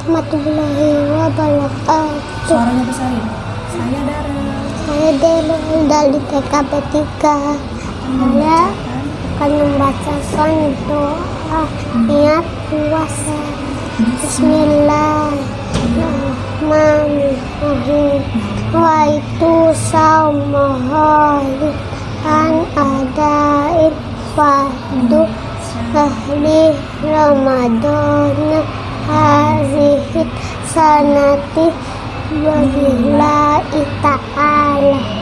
warahmatullahi wabarakatuh. Suaranya besarin. Saya Dara. Saya Delo dari TKP 3. Saya akan membaca son doa niat puasa. Bismillahirrahmanirrahim. Wa itu saumahoyi an adain fardu ahli Ramadan hazihit sanati wabillahi ta'ala